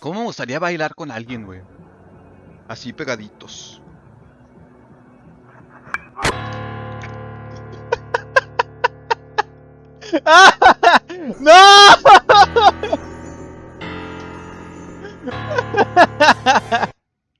¿Cómo me gustaría bailar con alguien, güey? Así pegaditos. ¡No!